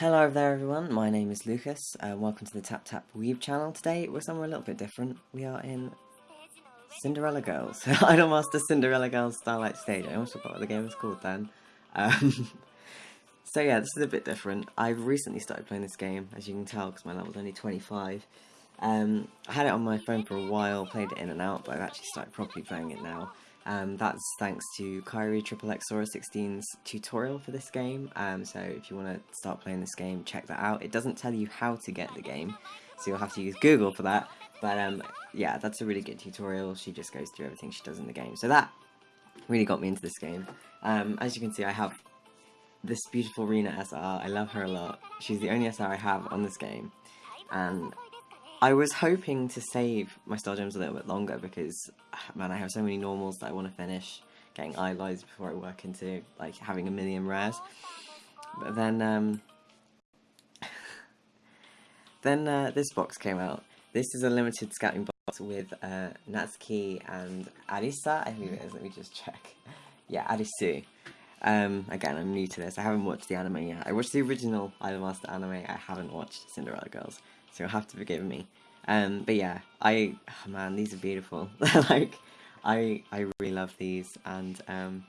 Hello there everyone, my name is Lucas, and uh, welcome to the Tap Tap Weeb channel. Today we're somewhere a little bit different. We are in Cinderella Girls. Idolmaster Cinderella Girls Starlight Stage. I almost forgot what the game was called then. Um, so yeah, this is a bit different. I've recently started playing this game, as you can tell, because my level's only 25. Um, I had it on my phone for a while, played it in and out, but I've actually started properly playing it now. Um, that's thanks to Kyrie Triple X Sora 16's tutorial for this game, um, so if you want to start playing this game, check that out. It doesn't tell you how to get the game, so you'll have to use Google for that, but um, yeah, that's a really good tutorial. She just goes through everything she does in the game, so that really got me into this game. Um, as you can see, I have this beautiful Rina SR. I love her a lot. She's the only SR I have on this game, and I was hoping to save my Star Gems a little bit longer because, man, I have so many normals that I want to finish getting idolized before I work into, like, having a million rares. But then, um, then uh, this box came out. This is a limited scouting box with uh, Natsuki and Arisa, I think it is, let me just check. Yeah, Arisu. Um, again, I'm new to this. I haven't watched the anime yet. I watched the original Idolmaster anime. I haven't watched Cinderella Girls so you'll have to forgive me. Um, but yeah, I, oh man, these are beautiful. like, I, I really love these, and, um,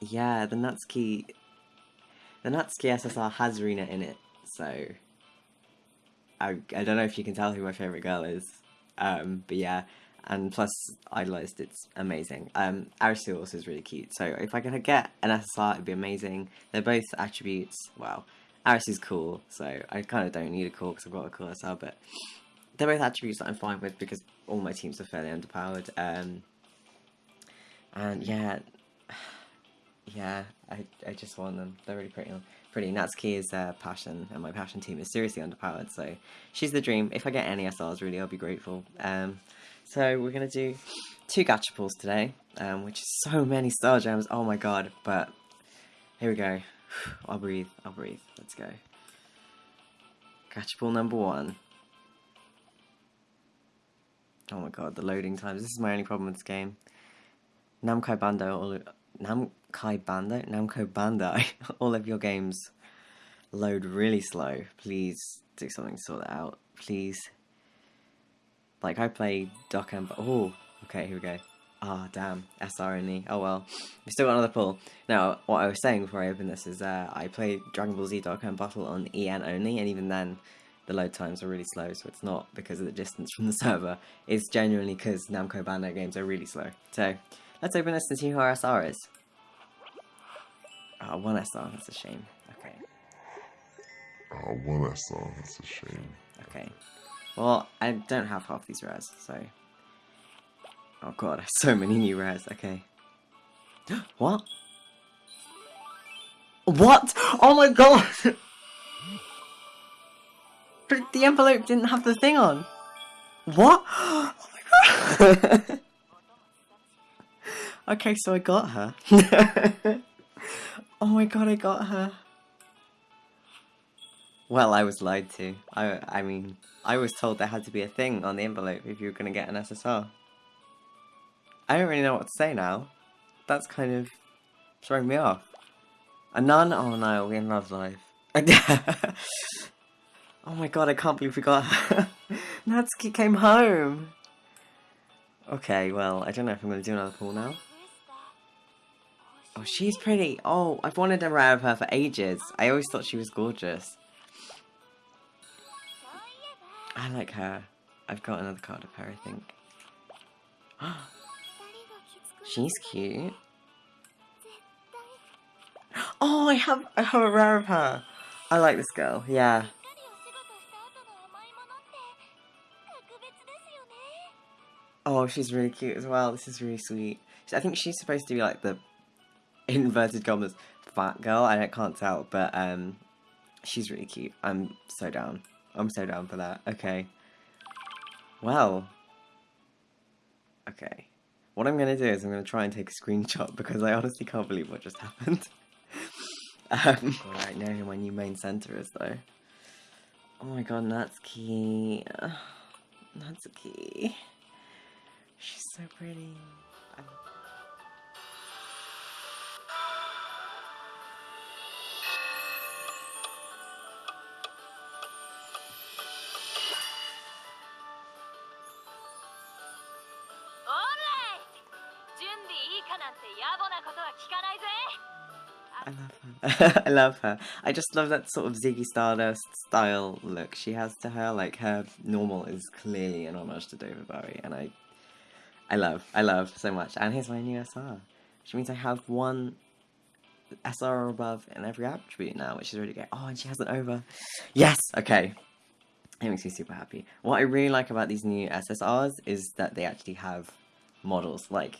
yeah, the Natsuki, the Natsuki SSR has Rina in it, so, I, I don't know if you can tell who my favourite girl is, um, but yeah, and plus, Idolized, it's amazing. Um, Arisu also is really cute, so if I could get an SSR, it'd be amazing. They're both attributes, well, Aris is cool, so I kind of don't need a core because I've got a SR, but they're both attributes that I'm fine with because all my teams are fairly underpowered. Um, and yeah, yeah, I, I just want them. They're really pretty. Pretty. Natsuki is uh, passion, and my passion team is seriously underpowered, so she's the dream. If I get any SRs, really, I'll be grateful. Um, so we're gonna do two gacha pulls today, um, which is so many star gems. Oh my god! But here we go. I'll breathe, I'll breathe. Let's go. Gacha pull number one. Oh my god, the loading times. This is my only problem with this game. Namco Bandai, all Namkai Bandai, Namco Bandai, all of your games load really slow. Please do something to sort that out. Please. Like I play Dokkan, oh, okay, here we go. Ah, oh, damn. SR only. Oh well. We still got another pull. Now, what I was saying before I open this is uh, I played Dragon Ball Z Dokkan Battle on EN only, and even then, the load times are really slow, so it's not because of the distance from the server. It's genuinely because Namco Bandai games are really slow. So, let's open this and see who our SR is. Oh, one SR, that's a shame. Okay. Oh, one SR, that's a shame. Okay. Well, I don't have half these rares, so Oh god, so many new rares, okay. what? What? Oh my god! but the envelope didn't have the thing on. What? Oh my god! okay, so I got her. oh my god, I got her. Well, I was lied to. I, I mean, I was told there had to be a thing on the envelope if you were going to get an SSR. I don't really know what to say now. That's kind of throwing me off. A nun? Oh no, we're in Love Live. oh my god, I can't believe we got her. Natsuki came home. Okay, well, I don't know if I'm going to do another pull now. Oh, she's pretty. Oh, I've wanted a rare of her for ages. I always thought she was gorgeous. I like her. I've got another card of her, I think. Oh, She's cute. Oh, I have I have a rare of her. I like this girl. Yeah. Oh, she's really cute as well. This is really sweet. I think she's supposed to be like the inverted commas fat girl. I can't tell, but um, she's really cute. I'm so down. I'm so down for that. Okay. Well. Okay. What I'm going to do is I'm going to try and take a screenshot because I honestly can't believe what just happened. um, Alright, now who my new main center is though. Oh my god, Natsuki. Natsuki. She's so pretty. I'm I love her. I love her. I just love that sort of Ziggy Stardust style look she has to her. Like her normal is clearly an homage to David Bowie, and I, I love, I love so much. And here's my new SR, which means I have one SR or above in every attribute now, which is really great. Oh, and she has an over. Yes. Okay. It makes me super happy. What I really like about these new SSRs is that they actually have models like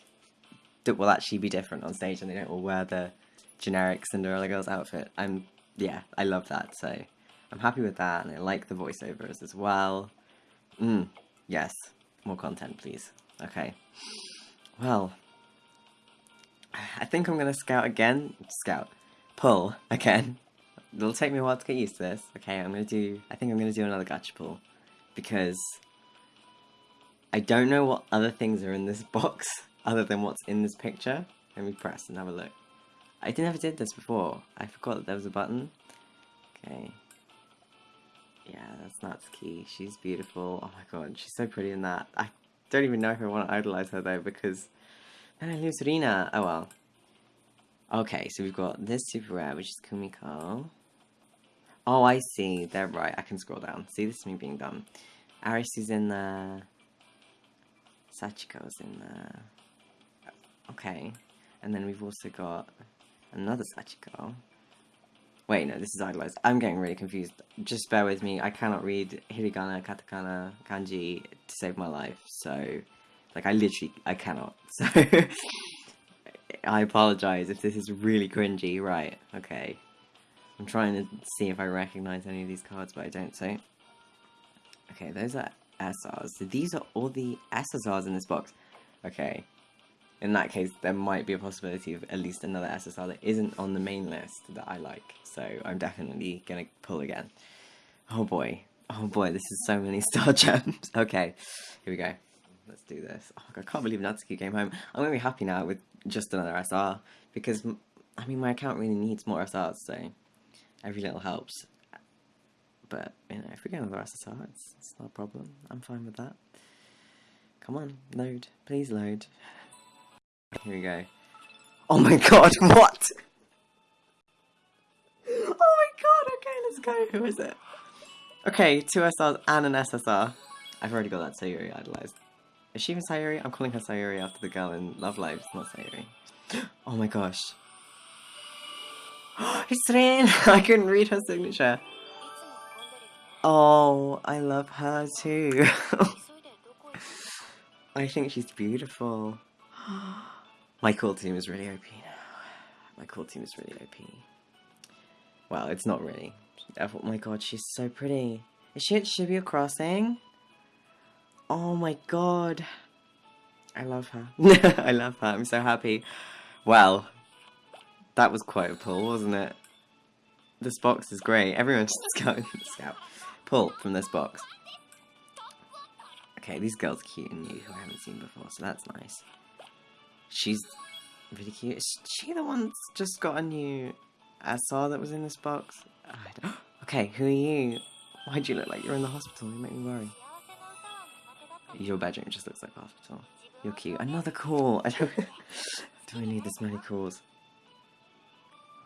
that will actually be different on stage, and they don't all wear the generic Cinderella girl's outfit. I'm yeah, I love that. So I'm happy with that, and I like the voiceovers as well. Mm, yes, more content, please. Okay. Well, I think I'm gonna scout again. Scout, pull again. It'll take me a while to get used to this. Okay, I'm gonna do. I think I'm gonna do another gacha pull because I don't know what other things are in this box other than what's in this picture. Let me press and have a look. I never did this before. I forgot that there was a button. Okay. Yeah, that's Natsuki. She's beautiful. Oh my god, she's so pretty in that. I don't even know if I want to idolize her though because then I lose Rina. Oh well. Okay, so we've got this super rare, which is Kumiko. Oh, I see. They're right. I can scroll down. See, this is me being dumb. Arisu's in there. Sachiko's in there. Okay. And then we've also got another Sachiko. Wait, no, this is idolized. I'm getting really confused. Just bear with me. I cannot read hiragana, katakana, kanji to save my life. So, like, I literally, I cannot. So, I apologize if this is really cringy. Right, okay. I'm trying to see if I recognize any of these cards, but I don't, so. Okay, those are SRs. So these are all the SSRs in this box. Okay. In that case, there might be a possibility of at least another SSR that isn't on the main list that I like. So I'm definitely gonna pull again. Oh boy. Oh boy, this is so many star gems. okay, here we go. Let's do this. Oh, I can't believe Natsuki came home. I'm gonna be happy now with just another SR because, I mean, my account really needs more SRs, so every little helps. But, you know, if we get another SSR, it's, it's not a problem. I'm fine with that. Come on, load. Please load. Here we go. Oh my god, what? Oh my god, okay, let's go. Who is it? Okay, two SRs and an SSR. I've already got that Sayuri idolized. Is she even Sayuri? I'm calling her Sayuri after the girl in Love Live. It's not Sayuri. Oh my gosh. it's Rin! I couldn't read her signature. Oh, I love her too. I think she's beautiful. My cool team is really OP now. My cool team is really OP. Well, it's not really. Oh my god, she's so pretty. Is she at Shibuya Crossing? Oh my god. I love her. I love her. I'm so happy. Well, that was quite a pull, wasn't it? This box is great. Everyone should go scout. Pull from this box. Okay, these girls are cute and new who I haven't seen before, so that's nice. She's really cute. Is she the one that's just got a new SR that was in this box? Okay, who are you? Why do you look like you're in the hospital? You make me worry. Your bedroom just looks like a hospital. You're cute. Another call. I don't. do I need this many calls?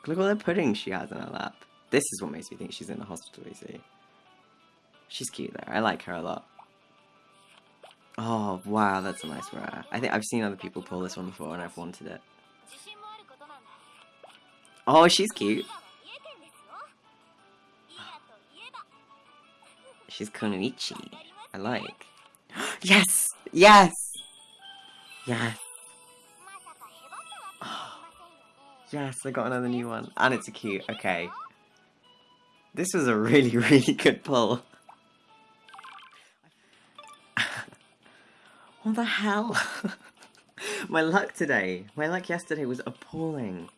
Look at all the pudding she has in her lap. This is what makes me think she's in the hospital. You see. She's cute though. I like her a lot. Oh wow, that's a nice rare. I think I've seen other people pull this one before, and I've wanted it. Oh, she's cute. She's Kunoichi. I like. yes! Yes! Yes! Yes, I got another new one. And it's a cute. Okay. This was a really, really good pull. What the hell? my luck today. My luck yesterday was appalling.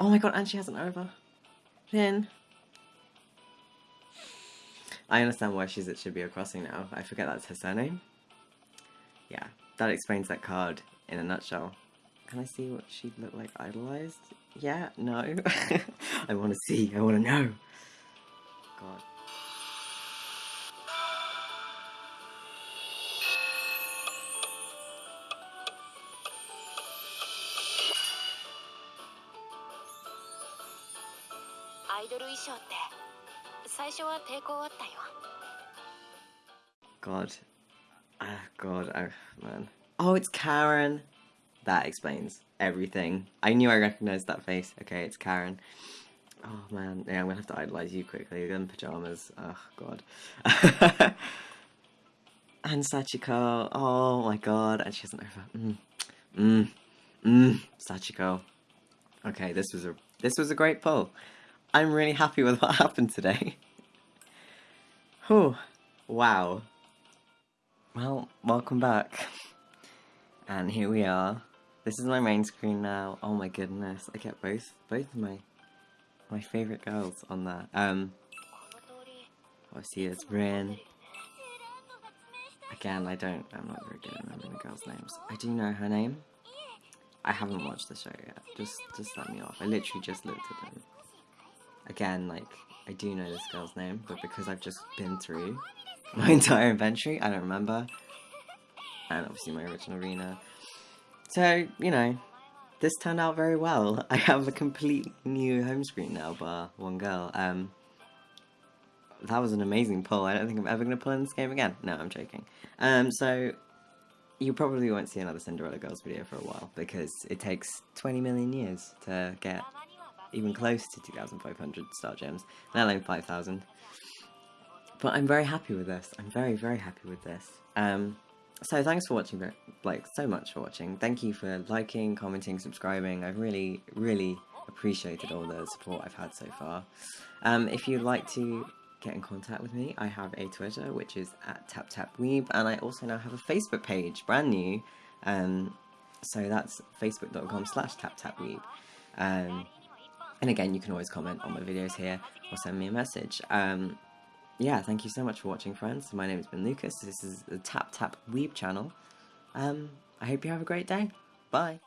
Oh my god, and she has an over. Then. I understand why she's at Shibuya Crossing now. I forget that's her surname. Yeah, that explains that card in a nutshell. Can I see what she'd look like idolized? Yeah, no. I want to see, I want to know. God. イドル衣装って最初は抵抗あったよ God. Ah, God. Oh, man. Oh, it's Karen. That explains everything. I knew I recognized that face. Okay, it's Karen. Oh, man. Yeah, I'm gonna have to idolize you quickly. You're in pajamas. Oh, God. and Sachiko. Oh, my God. And she has an over. Mm. Mm. Mm. Sachiko. Okay, this was a this was a great pull. I'm really happy with what happened today. Whew. Wow. Well, welcome back. And here we are. This is my main screen now. Oh my goodness, I get both both of my my favourite girls on there. Um obviously it's Rin. Again, I don't I'm not very good at remembering the girls' names. I do know her name. I haven't watched the show yet. Just just let me off. I literally just looked at them. Again, like I do know this girl's name, but because I've just been through my entire inventory, I don't remember. And obviously my original arena. So, you know, this turned out very well. I have a complete new home screen now, bar one girl. Um, that was an amazing pull. I don't think I'm ever going to pull in this game again. No, I'm joking. Um, so, you probably won't see another Cinderella Girls video for a while, because it takes 20 million years to get even close to 2,500 star gems, let alone 5,000. But I'm very happy with this. I'm very, very happy with this. Um, so thanks for watching, like, so much for watching. Thank you for liking, commenting, subscribing. I've really, really appreciated all the support I've had so far. Um, if you'd like to get in contact with me, I have a Twitter, which is at TapTapWeeb, and I also now have a Facebook page, brand new. Um, so that's facebook.com slash TapTapWeeb. Um, and again, you can always comment on my videos here or send me a message. Um, yeah, thank you so much for watching, friends. My name has been Lucas. This is the Tap Tap Weeb channel. Um, I hope you have a great day. Bye.